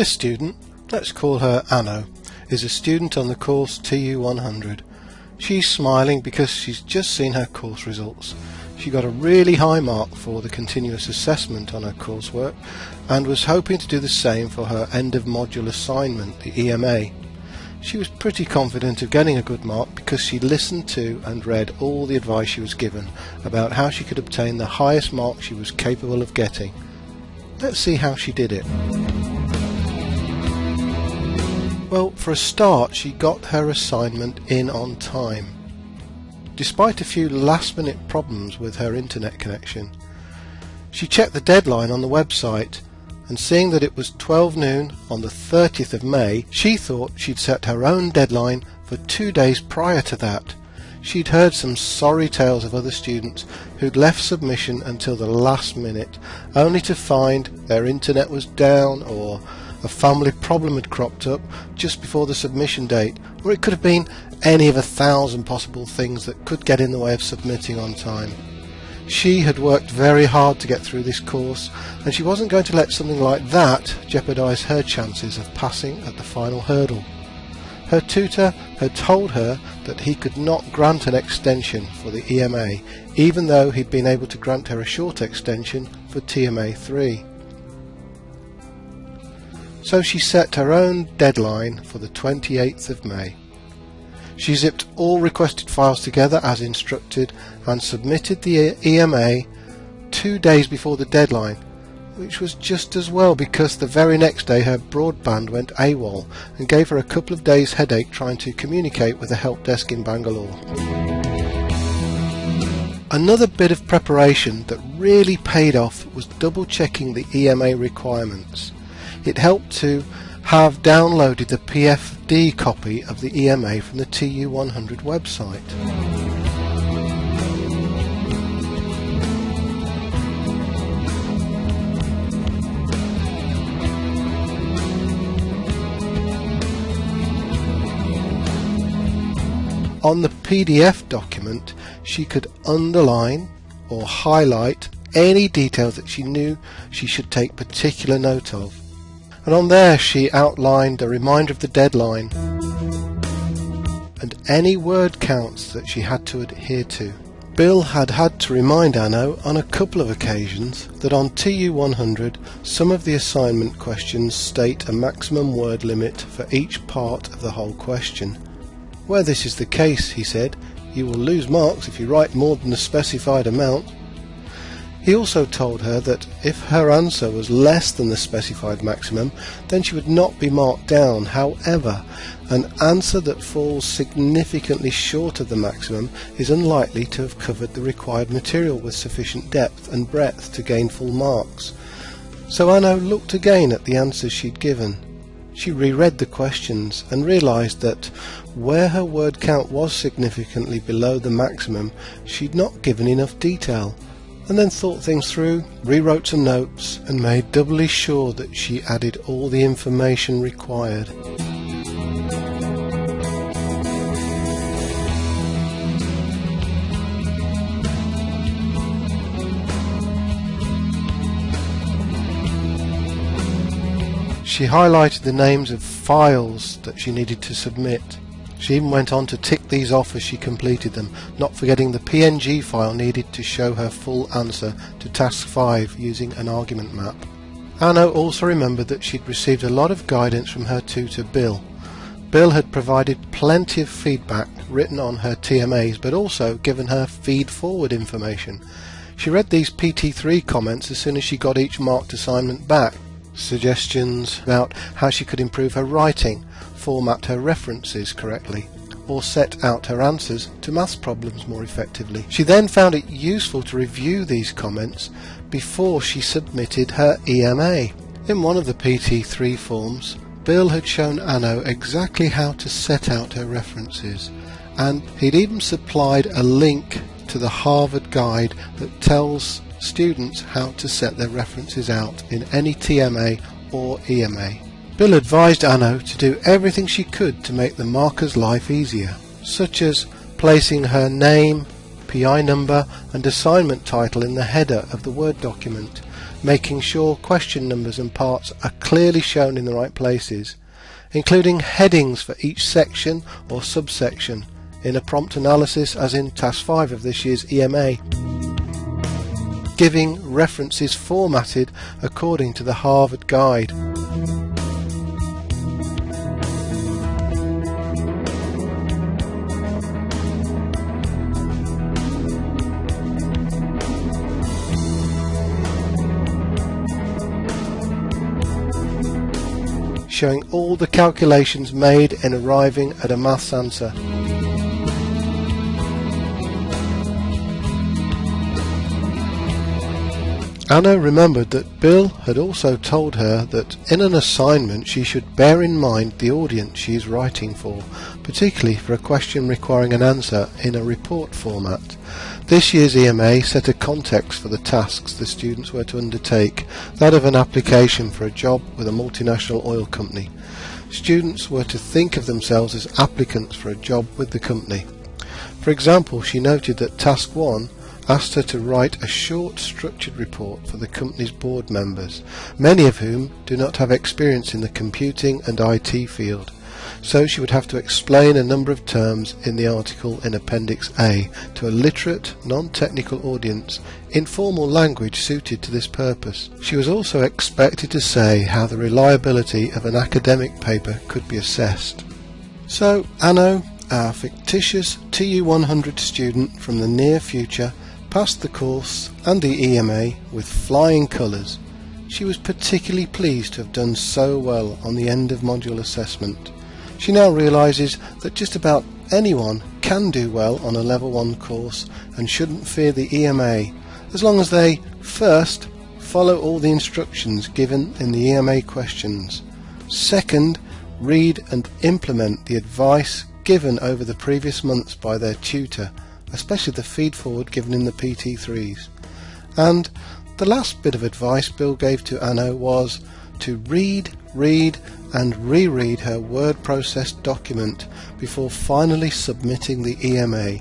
This student, let's call her Anno, is a student on the course TU100. She's smiling because she's just seen her course results. She got a really high mark for the continuous assessment on her coursework and was hoping to do the same for her end of module assignment, the EMA. She was pretty confident of getting a good mark because she listened to and read all the advice she was given about how she could obtain the highest mark she was capable of getting. Let's see how she did it. Well, for a start, she got her assignment in on time. Despite a few last minute problems with her internet connection, she checked the deadline on the website and seeing that it was 12 noon on the 30th of May, she thought she'd set her own deadline for two days prior to that. She'd heard some sorry tales of other students who'd left submission until the last minute, only to find their internet was down or a family problem had cropped up just before the submission date, or it could have been any of a thousand possible things that could get in the way of submitting on time. She had worked very hard to get through this course, and she wasn't going to let something like that jeopardise her chances of passing at the final hurdle. Her tutor had told her that he could not grant an extension for the EMA, even though he'd been able to grant her a short extension for TMA 3 so she set her own deadline for the 28th of May. She zipped all requested files together as instructed and submitted the EMA two days before the deadline, which was just as well because the very next day her broadband went AWOL and gave her a couple of days headache trying to communicate with the help desk in Bangalore. Another bit of preparation that really paid off was double checking the EMA requirements it helped to have downloaded the PFD copy of the EMA from the TU100 website. On the PDF document, she could underline or highlight any details that she knew she should take particular note of and on there she outlined a reminder of the deadline and any word counts that she had to adhere to. Bill had had to remind Anno on a couple of occasions that on TU100 some of the assignment questions state a maximum word limit for each part of the whole question. Where this is the case, he said, you will lose marks if you write more than the specified amount he also told her that if her answer was less than the specified maximum, then she would not be marked down. However, an answer that falls significantly short of the maximum is unlikely to have covered the required material with sufficient depth and breadth to gain full marks. So Anno looked again at the answers she'd given. She reread the questions and realized that where her word count was significantly below the maximum, she'd not given enough detail and then thought things through, rewrote some notes, and made doubly sure that she added all the information required. She highlighted the names of files that she needed to submit she even went on to tick these off as she completed them, not forgetting the PNG file needed to show her full answer to task 5 using an argument map. Anno also remembered that she'd received a lot of guidance from her tutor Bill. Bill had provided plenty of feedback written on her TMAs but also given her feed-forward information. She read these PT3 comments as soon as she got each marked assignment back. Suggestions about how she could improve her writing, format her references correctly, or set out her answers to maths problems more effectively. She then found it useful to review these comments before she submitted her EMA. In one of the PT3 forms, Bill had shown Anno exactly how to set out her references, and he'd even supplied a link to the Harvard guide that tells students how to set their references out in any TMA or EMA. Bill advised Anno to do everything she could to make the marker's life easier, such as placing her name, PI number and assignment title in the header of the Word document, making sure question numbers and parts are clearly shown in the right places, including headings for each section or subsection in a prompt analysis as in Task 5 of this year's EMA, giving references formatted according to the Harvard Guide. Showing all the calculations made in arriving at a maths answer. Anna remembered that Bill had also told her that in an assignment she should bear in mind the audience she is writing for, particularly for a question requiring an answer in a report format. This year's EMA set a context for the tasks the students were to undertake, that of an application for a job with a multinational oil company. Students were to think of themselves as applicants for a job with the company. For example, she noted that Task 1 asked her to write a short structured report for the company's board members, many of whom do not have experience in the computing and IT field. So she would have to explain a number of terms in the article in Appendix A to a literate, non-technical audience in formal language suited to this purpose. She was also expected to say how the reliability of an academic paper could be assessed. So Anno, our fictitious TU100 student from the near future, passed the course and the EMA with flying colours. She was particularly pleased to have done so well on the end of module assessment. She now realises that just about anyone can do well on a level 1 course and shouldn't fear the EMA as long as they first follow all the instructions given in the EMA questions. Second, read and implement the advice given over the previous months by their tutor especially the feed forward given in the PT3s. And the last bit of advice Bill gave to Anno was to read, read and reread her word processed document before finally submitting the EMA.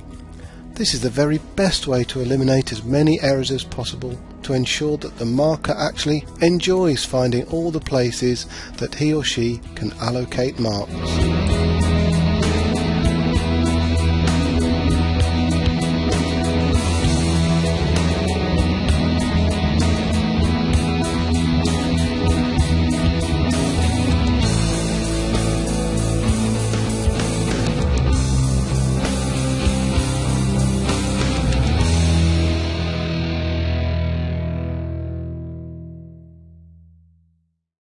This is the very best way to eliminate as many errors as possible to ensure that the marker actually enjoys finding all the places that he or she can allocate marks.